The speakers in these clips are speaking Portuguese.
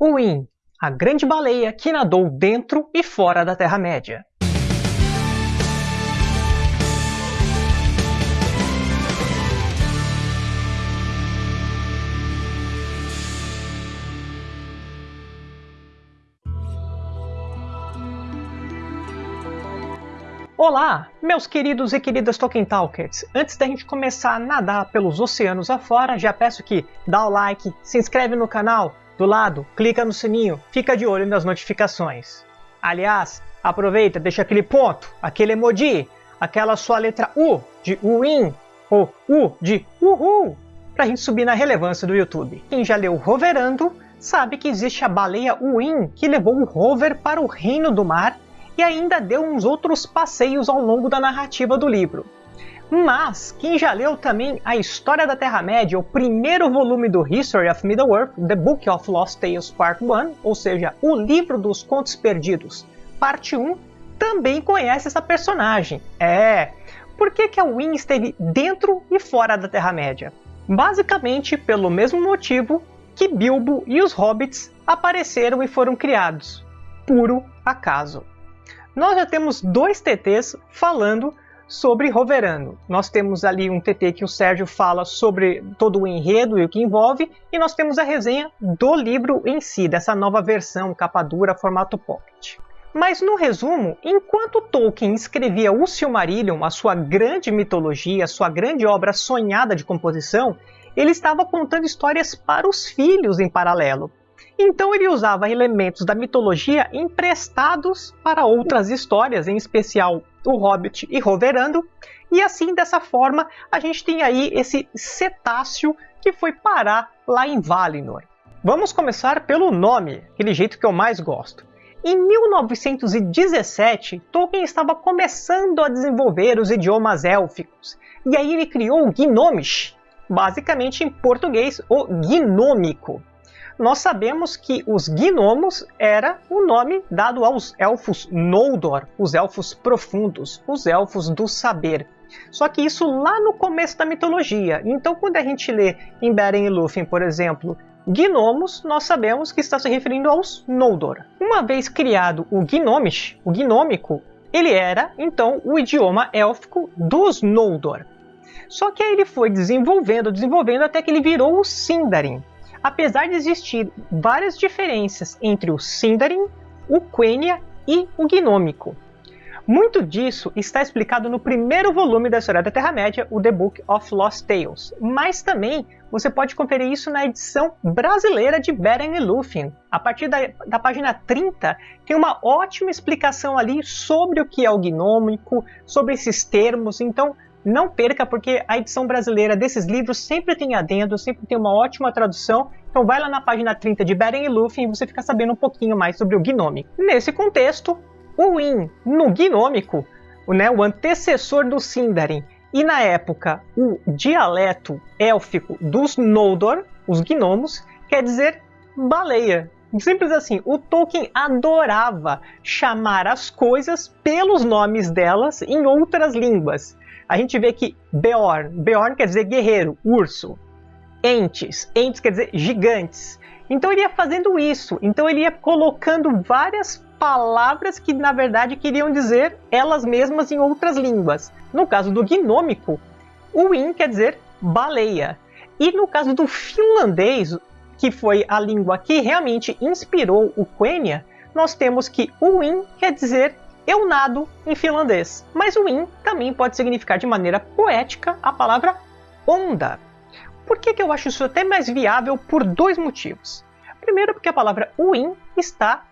Uin, a grande baleia que nadou dentro e fora da Terra-média. Olá, meus queridos e queridas Tolkien Talkers! Antes da gente começar a nadar pelos oceanos afora, já peço que dá o like, se inscreve no canal, do lado, clica no sininho, fica de olho nas notificações. Aliás, aproveita, deixa aquele ponto, aquele emoji, aquela sua letra U de Win ou U de Uhul, pra gente subir na relevância do YouTube. Quem já leu Roverando sabe que existe a baleia Win que levou o rover para o reino do mar e ainda deu uns outros passeios ao longo da narrativa do livro. Mas, quem já leu também a História da Terra-média, o primeiro volume do History of Middle-earth, The Book of Lost Tales Part 1, ou seja, o livro dos contos perdidos, parte 1, também conhece essa personagem. É, por que, que a Win esteve dentro e fora da Terra-média? Basicamente pelo mesmo motivo que Bilbo e os Hobbits apareceram e foram criados. Puro acaso nós já temos dois TTs falando sobre Roverano. Nós temos ali um TT que o Sérgio fala sobre todo o enredo e o que envolve, e nós temos a resenha do livro em si, dessa nova versão capa dura formato pocket. Mas no resumo, enquanto Tolkien escrevia o Silmarillion, a sua grande mitologia, a sua grande obra sonhada de composição, ele estava contando histórias para os filhos em paralelo. Então ele usava elementos da mitologia emprestados para outras histórias, em especial o Hobbit e Roverando, e assim dessa forma a gente tem aí esse cetáceo que foi parar lá em Valinor. Vamos começar pelo nome, aquele jeito que eu mais gosto. Em 1917, Tolkien estava começando a desenvolver os idiomas élficos, e aí ele criou o Gnomish, basicamente em português o gnômico nós sabemos que os gnomos era o nome dado aos elfos Noldor, os elfos profundos, os elfos do saber. Só que isso lá no começo da mitologia. Então, quando a gente lê em Beren e Lúthien, por exemplo, Gnomos, nós sabemos que está se referindo aos Noldor. Uma vez criado o Gnomish, o gnômico, ele era então o idioma élfico dos Noldor. Só que aí ele foi desenvolvendo, desenvolvendo até que ele virou o Sindarin apesar de existir várias diferenças entre o Sindarin, o Quenya e o Gnômico. Muito disso está explicado no primeiro volume da História da Terra-média, o The Book of Lost Tales, mas também você pode conferir isso na edição brasileira de Beren e Lúthien. A partir da, da, página 30, tem uma ótima explicação ali sobre o que é o gnômico, sobre esses termos, então não perca, porque a edição brasileira desses livros sempre tem adendo, sempre tem uma ótima tradução. Então vai lá na página 30 de Beren e Lúthien e você fica sabendo um pouquinho mais sobre o gnômico. Nesse contexto, o Win, no gnômico, né, o antecessor do Sindarin, e na época o dialeto élfico dos Noldor, os gnomos, quer dizer baleia. Simples assim, o Tolkien adorava chamar as coisas pelos nomes delas em outras línguas a gente vê que Beorn, Beorn quer dizer guerreiro, urso. Entes, Entes quer dizer gigantes. Então ele ia fazendo isso, então ele ia colocando várias palavras que na verdade queriam dizer elas mesmas em outras línguas. No caso do gnômico, o in quer dizer baleia. E no caso do finlandês, que foi a língua que realmente inspirou o Quenya, nós temos que o in quer dizer eu nado em finlandês, mas o in também pode significar de maneira poética a palavra onda. Por que, que eu acho isso até mais viável? Por dois motivos. Primeiro, porque a palavra win está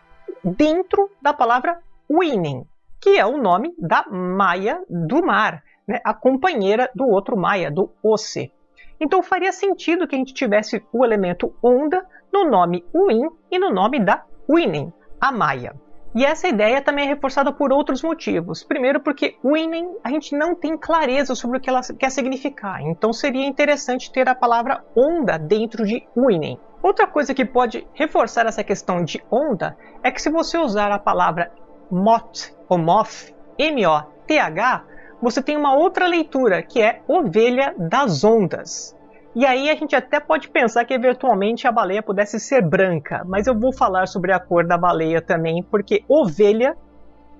dentro da palavra winning, que é o nome da Maia do mar, né? a companheira do outro Maia, do Oce. Então faria sentido que a gente tivesse o elemento onda no nome win e no nome da winning, a Maia. E essa ideia também é reforçada por outros motivos. Primeiro, porque winning a gente não tem clareza sobre o que ela quer significar, então seria interessante ter a palavra onda dentro de winning. Outra coisa que pode reforçar essa questão de onda é que se você usar a palavra moth ou moth, M-O-T-H, você tem uma outra leitura que é ovelha das ondas. E aí a gente até pode pensar que eventualmente a baleia pudesse ser branca, mas eu vou falar sobre a cor da baleia também, porque ovelha,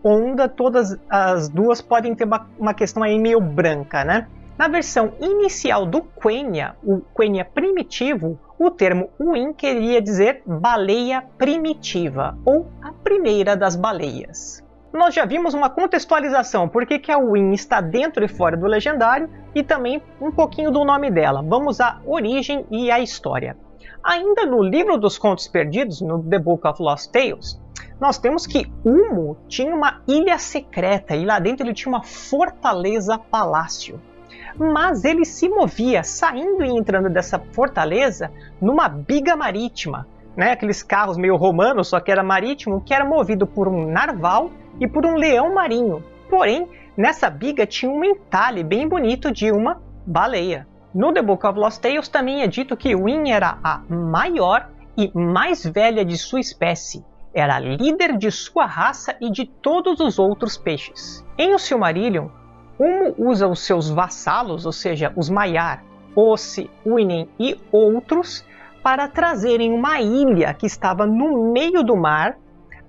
onda, todas as duas podem ter uma, questão aí meio branca, né? Na versão inicial do Quenya, o Quenya primitivo, o termo Uin queria dizer baleia primitiva, ou a primeira das baleias nós já vimos uma contextualização, por que, a Win está dentro e fora do legendário, e também um pouquinho do nome dela. Vamos à origem e à história. Ainda no livro dos contos perdidos, no The Book of Lost Tales, nós temos que Umo tinha uma ilha secreta e lá dentro ele tinha uma fortaleza palácio. Mas ele se movia saindo e entrando dessa fortaleza numa biga marítima, né? aqueles carros meio romanos, só que era marítimo, que era movido por um narval e por um leão marinho. Porém, nessa biga tinha um entalhe bem bonito de uma baleia. No The Book of Lost Tales também é dito que Win era a maior e mais velha de sua espécie. Era líder de sua raça e de todos os outros peixes. Em O Silmarillion, Umo usa os seus vassalos, ou seja, os Maiar, Osse, Uinen e outros, para trazerem uma ilha que estava no meio do mar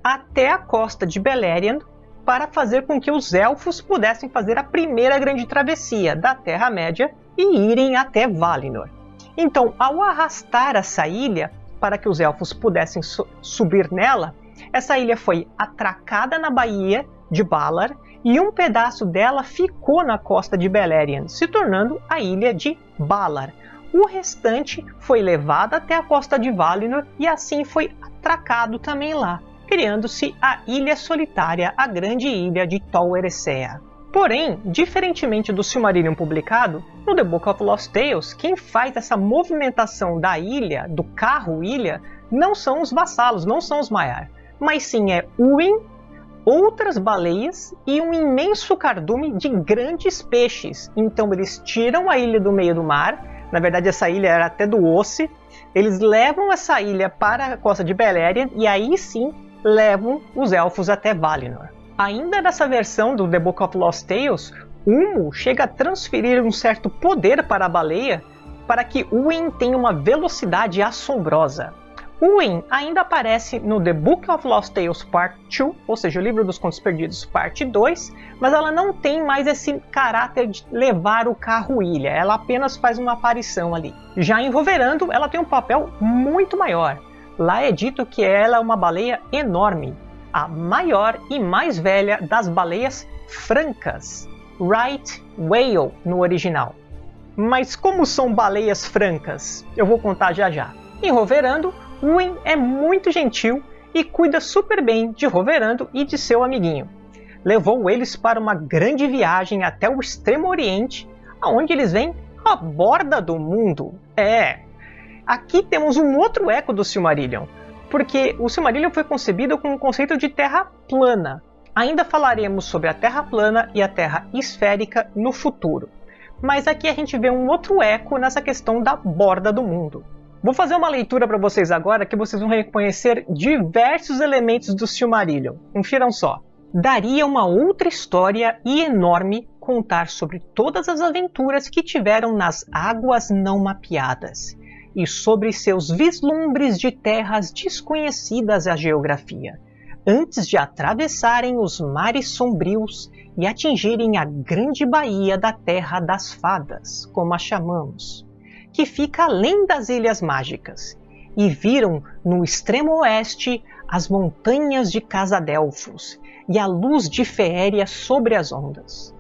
até a costa de Beleriand para fazer com que os elfos pudessem fazer a primeira grande travessia da Terra-média e irem até Valinor. Então, ao arrastar essa ilha para que os elfos pudessem su subir nela, essa ilha foi atracada na baía de Valar e um pedaço dela ficou na costa de Beleriand, se tornando a ilha de Valar. O restante foi levado até a costa de Valinor e assim foi atracado também lá criando-se a Ilha Solitária, a grande ilha de Tol Eressëa. Porém, diferentemente do Silmarillion publicado, no The Book of Lost Tales, quem faz essa movimentação da ilha, do carro-ilha, não são os vassalos, não são os Maiar, mas sim é Uin, outras baleias e um imenso cardume de grandes peixes. Então eles tiram a ilha do meio do mar, na verdade essa ilha era até do Osse, eles levam essa ilha para a costa de Beleriand e aí sim levam os elfos até Valinor. Ainda nessa versão do The Book of Lost Tales, Umo chega a transferir um certo poder para a baleia para que Uin tenha uma velocidade assombrosa. Uin ainda aparece no The Book of Lost Tales Part 2, ou seja, o livro dos contos perdidos Parte 2, mas ela não tem mais esse caráter de levar o carro-ilha, ela apenas faz uma aparição ali. Já em Roverando, ela tem um papel muito maior. Lá é dito que ela é uma baleia enorme, a maior e mais velha das baleias francas, right whale no original. Mas como são baleias francas? Eu vou contar já já. Em Roverando, Win é muito gentil e cuida super bem de Roverando e de seu amiguinho. Levou eles para uma grande viagem até o Extremo Oriente, aonde eles vêm à borda do mundo. É, Aqui temos um outro eco do Silmarillion, porque o Silmarillion foi concebido com o conceito de terra plana. Ainda falaremos sobre a terra plana e a terra esférica no futuro. Mas aqui a gente vê um outro eco nessa questão da borda do mundo. Vou fazer uma leitura para vocês agora que vocês vão reconhecer diversos elementos do Silmarillion. Confiram só. Daria uma outra história e enorme contar sobre todas as aventuras que tiveram nas águas não mapeadas e sobre seus vislumbres de terras desconhecidas à geografia, antes de atravessarem os mares sombrios e atingirem a grande baía da Terra das Fadas, como a chamamos, que fica além das Ilhas Mágicas, e viram no extremo oeste as montanhas de Casadelfos e a luz de Feéria sobre as ondas.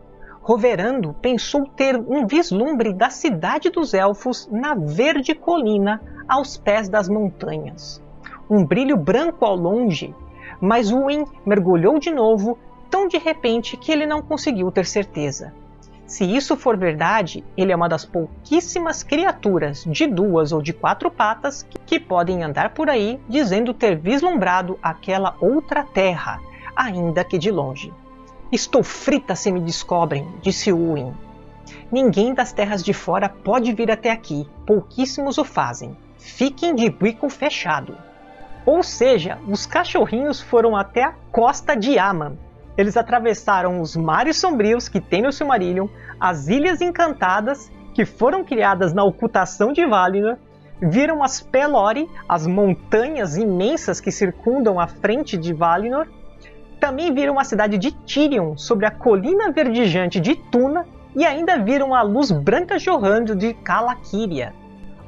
Roverando pensou ter um vislumbre da cidade dos elfos na verde colina aos pés das montanhas. Um brilho branco ao longe, mas Uin mergulhou de novo tão de repente que ele não conseguiu ter certeza. Se isso for verdade, ele é uma das pouquíssimas criaturas de duas ou de quatro patas que podem andar por aí dizendo ter vislumbrado aquela outra terra, ainda que de longe. Estou frita se me descobrem, disse Uin. Ninguém das terras de fora pode vir até aqui, pouquíssimos o fazem. Fiquem de bico fechado. Ou seja, os cachorrinhos foram até a costa de Aman. Eles atravessaram os mares sombrios que tem no Silmarillion, as Ilhas Encantadas que foram criadas na ocultação de Valinor, viram as Pelori, as montanhas imensas que circundam a frente de Valinor, também viram a cidade de Tirion sobre a colina verdejante de Tuna e ainda viram a luz branca jorrando de Calaquiria.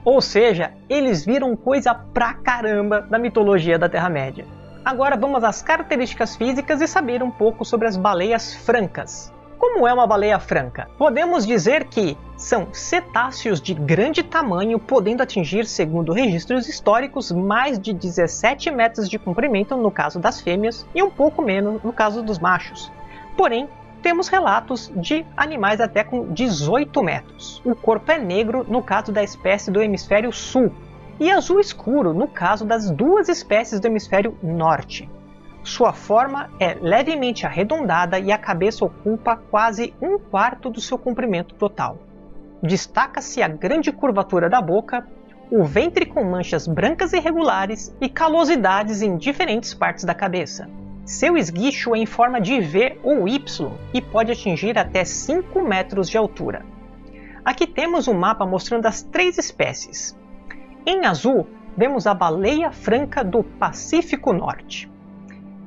Ou seja, eles viram coisa pra caramba da mitologia da Terra-média. Agora vamos às características físicas e saber um pouco sobre as baleias francas. Como é uma baleia franca? Podemos dizer que são cetáceos de grande tamanho, podendo atingir, segundo registros históricos, mais de 17 metros de comprimento no caso das fêmeas e um pouco menos no caso dos machos. Porém, temos relatos de animais até com 18 metros. O corpo é negro no caso da espécie do hemisfério sul e azul escuro no caso das duas espécies do hemisfério norte. Sua forma é levemente arredondada e a cabeça ocupa quase um quarto do seu comprimento total. Destaca-se a grande curvatura da boca, o ventre com manchas brancas irregulares e calosidades em diferentes partes da cabeça. Seu esguicho é em forma de V ou Y e pode atingir até 5 metros de altura. Aqui temos um mapa mostrando as três espécies. Em azul, vemos a baleia franca do Pacífico Norte.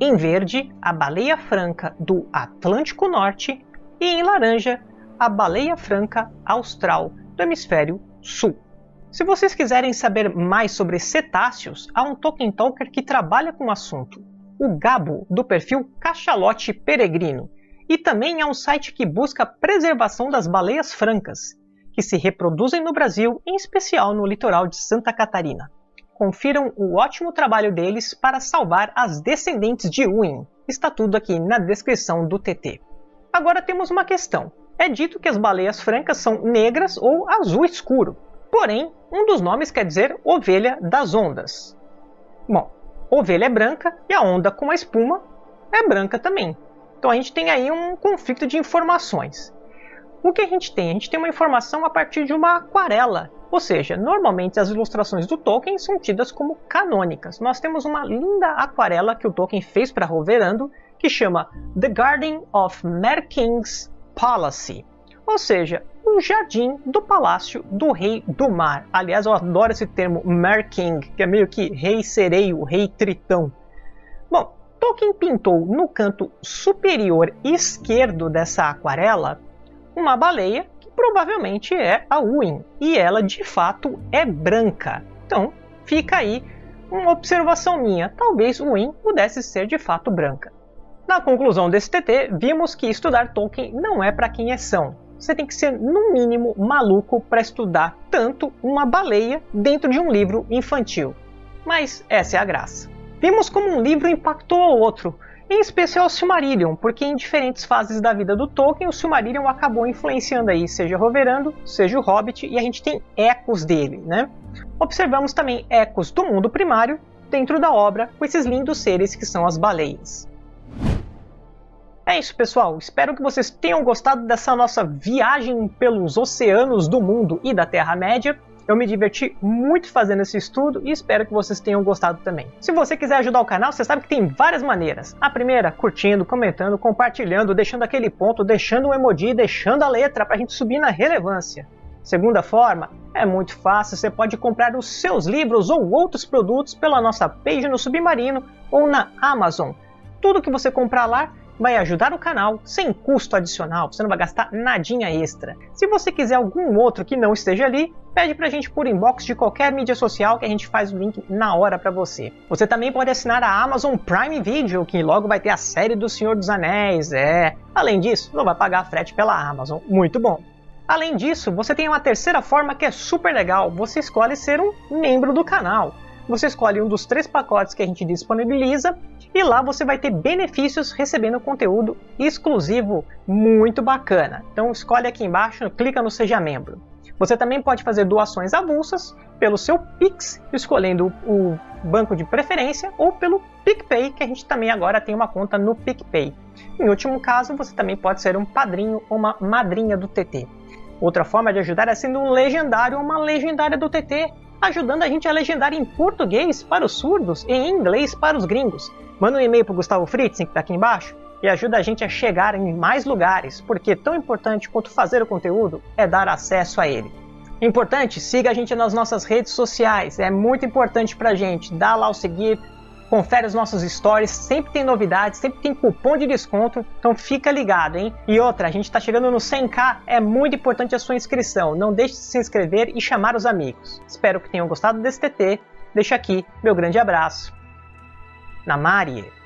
Em verde, a baleia franca do Atlântico Norte e em laranja, a baleia franca austral do hemisfério sul. Se vocês quiserem saber mais sobre cetáceos, há um Tolkien Talker que trabalha com o assunto, o Gabo, do perfil Cachalote Peregrino, e também há um site que busca a preservação das baleias francas, que se reproduzem no Brasil, em especial no litoral de Santa Catarina confiram o ótimo trabalho deles para salvar as descendentes de Uin. Está tudo aqui na descrição do TT. Agora temos uma questão. É dito que as baleias francas são negras ou azul escuro. Porém, um dos nomes quer dizer ovelha das ondas. Bom, ovelha é branca e a onda com a espuma é branca também. Então a gente tem aí um conflito de informações. O que a gente tem? A gente tem uma informação a partir de uma aquarela ou seja, normalmente as ilustrações do Tolkien são tidas como canônicas. Nós temos uma linda aquarela que o Tolkien fez para Roverando, que chama The Garden of Mer King's Palace, ou seja, o jardim do palácio do rei do mar. Aliás, eu adoro esse termo Mer King, que é meio que rei sereio, rei tritão. Bom, Tolkien pintou no canto superior esquerdo dessa aquarela uma baleia provavelmente é a Uin, e ela de fato é branca. Então fica aí uma observação minha, talvez Uin pudesse ser de fato branca. Na conclusão desse TT, vimos que estudar Tolkien não é para quem é são. Você tem que ser, no mínimo, maluco para estudar tanto uma baleia dentro de um livro infantil. Mas essa é a graça. Vimos como um livro impactou o outro, em especial o Silmarillion, porque em diferentes fases da vida do Tolkien, o Silmarillion acabou influenciando aí, seja Roverando, seja o Hobbit, e a gente tem ecos dele, né? Observamos também ecos do mundo primário dentro da obra, com esses lindos seres que são as baleias. É isso, pessoal. Espero que vocês tenham gostado dessa nossa viagem pelos oceanos do mundo e da Terra-média. Eu me diverti muito fazendo esse estudo e espero que vocês tenham gostado também. Se você quiser ajudar o canal, você sabe que tem várias maneiras. A primeira, curtindo, comentando, compartilhando, deixando aquele ponto, deixando um emoji, deixando a letra para a gente subir na relevância. Segunda forma, é muito fácil, você pode comprar os seus livros ou outros produtos pela nossa page no Submarino ou na Amazon. Tudo que você comprar lá vai ajudar o canal sem custo adicional, você não vai gastar nadinha extra. Se você quiser algum outro que não esteja ali, pede pra gente por inbox de qualquer mídia social que a gente faz o link na hora para você. Você também pode assinar a Amazon Prime Video, que logo vai ter a série do Senhor dos Anéis, é. Além disso, não vai pagar frete pela Amazon, muito bom. Além disso, você tem uma terceira forma que é super legal, você escolhe ser um membro do canal. Você escolhe um dos três pacotes que a gente disponibiliza e lá você vai ter benefícios recebendo conteúdo exclusivo muito bacana. Então escolhe aqui embaixo, clica no Seja Membro. Você também pode fazer doações avulsas pelo seu Pix, escolhendo o banco de preferência, ou pelo PicPay, que a gente também agora tem uma conta no PicPay. Em último caso, você também pode ser um padrinho ou uma madrinha do TT. Outra forma de ajudar é sendo um legendário ou uma legendária do TT, ajudando a gente a legendar em português para os surdos e em inglês para os gringos. Manda um e-mail para o Gustavo Fritzen, que está aqui embaixo, e ajuda a gente a chegar em mais lugares, porque tão importante quanto fazer o conteúdo é dar acesso a ele. Importante, siga a gente nas nossas redes sociais, é muito importante pra gente. Dá lá o seguir, confere os nossos stories, sempre tem novidades, sempre tem cupom de desconto, então fica ligado, hein? E outra, a gente está chegando no 100k, é muito importante a sua inscrição, não deixe de se inscrever e chamar os amigos. Espero que tenham gostado desse TT, deixo aqui meu grande abraço. Namari!